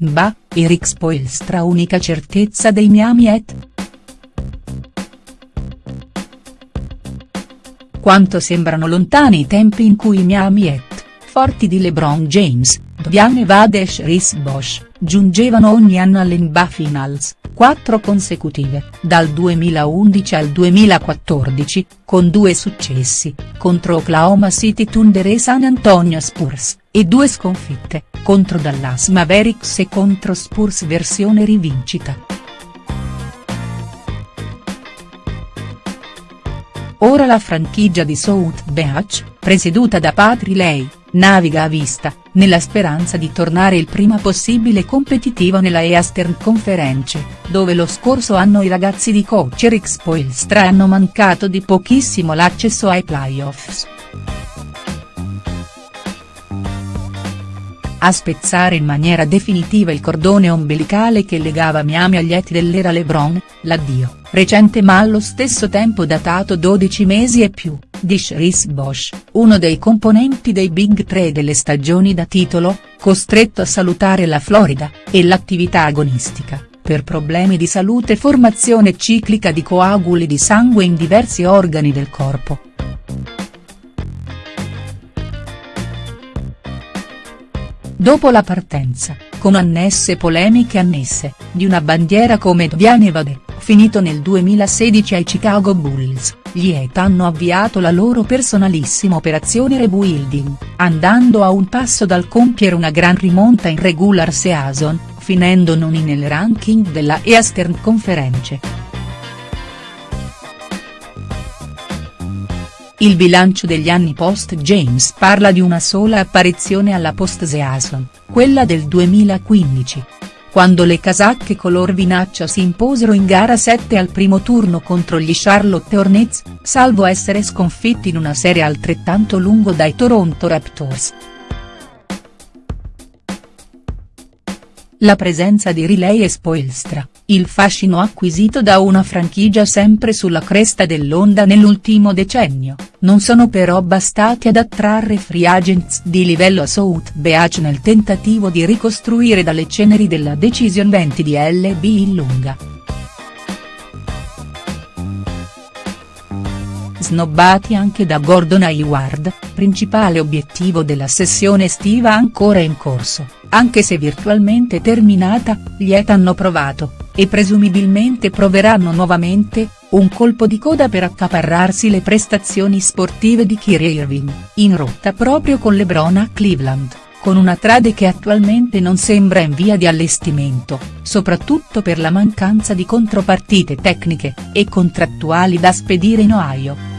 Bah, Eric Spoelstra unica certezza dei Miami Heat?. Quanto sembrano lontani i tempi in cui i Miami Heat, forti di LeBron James, Dwayne Wade e Chris Bosh, giungevano ogni anno alle NBA Finals, quattro consecutive, dal 2011 al 2014, con due successi, contro Oklahoma City Thunder e San Antonio Spurs, e due sconfitte, contro Dallas Mavericks e contro Spurs versione rivincita. Ora la franchigia di South Beach, presieduta da Patri Lei, naviga a vista, nella speranza di tornare il prima possibile competitivo nella Eastern Conference, dove lo scorso anno i ragazzi di coach Eric Spoelstra hanno mancato di pochissimo l'accesso ai playoffs. A spezzare in maniera definitiva il cordone ombelicale che legava Miami agli eti dell'era LeBron, l'addio, recente ma allo stesso tempo datato 12 mesi e più, di Chris Bosh, uno dei componenti dei Big Tre delle stagioni da titolo, costretto a salutare la Florida, e l'attività agonistica, per problemi di salute e formazione ciclica di coaguli di sangue in diversi organi del corpo. Dopo la partenza, con annesse polemiche annesse, di una bandiera come Dwayne Wade, finito nel 2016 ai Chicago Bulls, gli Heat hanno avviato la loro personalissima operazione rebuilding, andando a un passo dal compiere una gran rimonta in regular season, finendo noni nel ranking della Eastern Conference. Il bilancio degli anni post-James parla di una sola apparizione alla post-season, quella del 2015. Quando le casacche color vinaccia si imposero in gara 7 al primo turno contro gli Charlotte Hornets, salvo essere sconfitti in una serie altrettanto lungo dai Toronto Raptors. La presenza di Riley e Spoelstra, il fascino acquisito da una franchigia sempre sulla cresta dell'onda nell'ultimo decennio, non sono però bastati ad attrarre free agents di livello a South Beach nel tentativo di ricostruire dalle ceneri della Decision 20 di LB in lunga. Snobbati anche da Gordon Hayward, principale obiettivo della sessione estiva ancora in corso, anche se virtualmente terminata, gli Et hanno provato, e presumibilmente proveranno nuovamente, un colpo di coda per accaparrarsi le prestazioni sportive di Kyrie Irving, in rotta proprio con LeBron a Cleveland, con una trade che attualmente non sembra in via di allestimento, soprattutto per la mancanza di contropartite tecniche, e contrattuali da spedire in Ohio.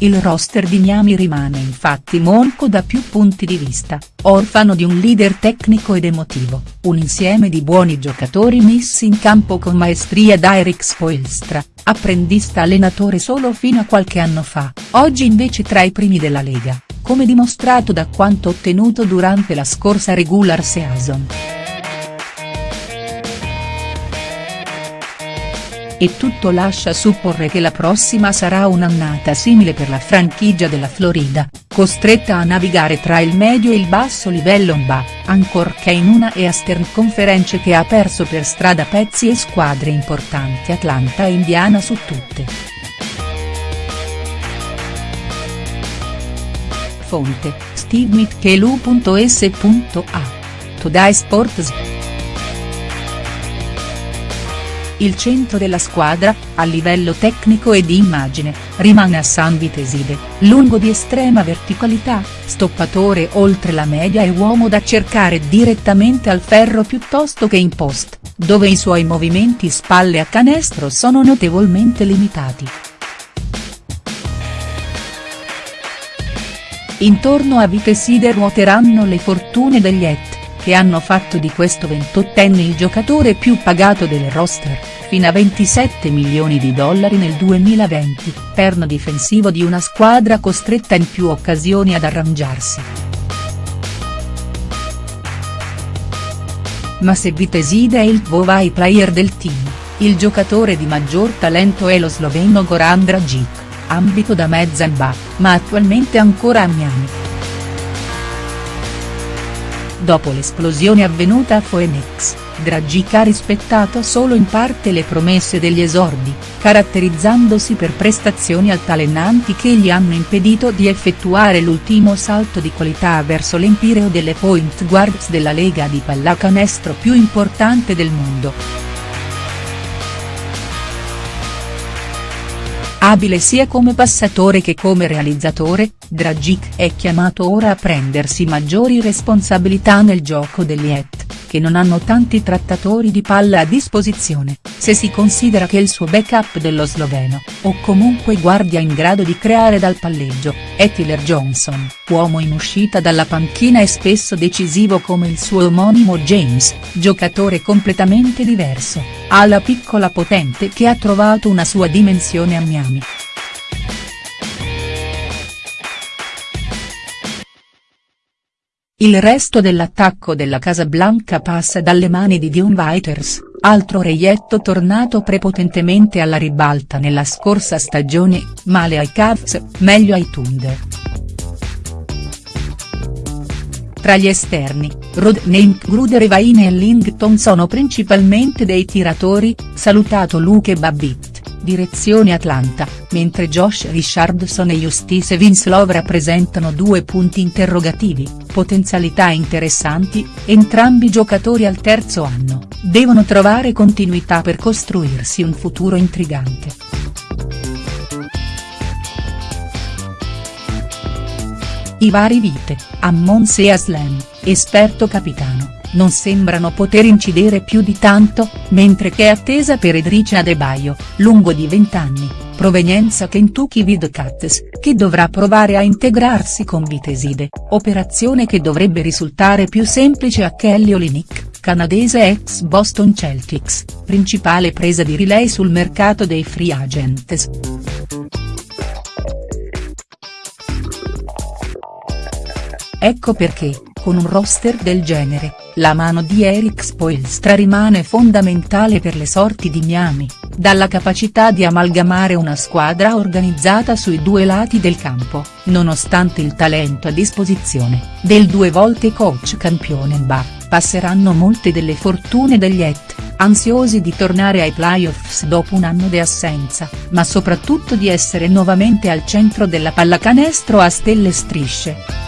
Il roster di Miami rimane infatti monco da più punti di vista, orfano di un leader tecnico ed emotivo, un insieme di buoni giocatori messi in campo con maestria da Eric Spoelstra, apprendista allenatore solo fino a qualche anno fa, oggi invece tra i primi della Lega, come dimostrato da quanto ottenuto durante la scorsa regular season. E tutto lascia supporre che la prossima sarà un'annata simile per la franchigia della Florida, costretta a navigare tra il medio e il basso livello NBA, ancorché in una Eastern Conference che ha perso per strada pezzi e squadre importanti Atlanta e Indiana su tutte. Fonte, stevemitchelu.s.a. Today Sports il centro della squadra, a livello tecnico e di immagine, rimane a San Viteside, lungo di estrema verticalità, stoppatore oltre la media e uomo da cercare direttamente al ferro piuttosto che in post, dove i suoi movimenti spalle a canestro sono notevolmente limitati. Intorno a Viteside ruoteranno le fortune degli Et che hanno fatto di questo 28enne il giocatore più pagato del roster, fino a 27 milioni di dollari nel 2020, perno difensivo di una squadra costretta in più occasioni ad arrangiarsi. Ma se Viteside è il Vovai player del team, il giocatore di maggior talento è lo sloveno Goran Dragic ambito da mezza NBA, ma attualmente ancora a Miami. Dopo l'esplosione avvenuta a Phoenix, Dragic ha rispettato solo in parte le promesse degli esordi, caratterizzandosi per prestazioni altalenanti che gli hanno impedito di effettuare l'ultimo salto di qualità verso l'empireo delle point guards della lega di pallacanestro più importante del mondo. Abile sia come passatore che come realizzatore, Dragic è chiamato ora a prendersi maggiori responsabilità nel gioco degli Et che non hanno tanti trattatori di palla a disposizione, se si considera che il suo backup dello sloveno, o comunque guardia in grado di creare dal palleggio, è Tyler Johnson, uomo in uscita dalla panchina e spesso decisivo come il suo omonimo James, giocatore completamente diverso, alla piccola potente che ha trovato una sua dimensione a Miami. Il resto dell'attacco della Casablanca passa dalle mani di Dion Waiters, altro reietto tornato prepotentemente alla ribalta nella scorsa stagione, male ai Cavs, meglio ai Thunder. Tra gli esterni, Rodney Gruder Vaine e Lington sono principalmente dei tiratori, salutato Luke Babbitt direzione Atlanta, mentre Josh Richardson e Justice Winslow rappresentano due punti interrogativi, potenzialità interessanti, entrambi giocatori al terzo anno, devono trovare continuità per costruirsi un futuro intrigante. I vari vite, Ammon Seaslam, esperto capitano non sembrano poter incidere più di tanto, mentre che è attesa per Edrice Adebayo, lungo di 20 anni, provenienza Kentucky Wildcats, che dovrà provare a integrarsi con Viteside, operazione che dovrebbe risultare più semplice a Kelly Olynyk, canadese ex Boston Celtics, principale presa di relay sul mercato dei free agents. Ecco perché, con un roster del genere, la mano di Eric Spoelstra rimane fondamentale per le sorti di Miami, dalla capacità di amalgamare una squadra organizzata sui due lati del campo, nonostante il talento a disposizione, del due volte coach campione NBA, passeranno molte delle fortune degli Et, ansiosi di tornare ai playoffs dopo un anno di assenza, ma soprattutto di essere nuovamente al centro della pallacanestro a stelle strisce.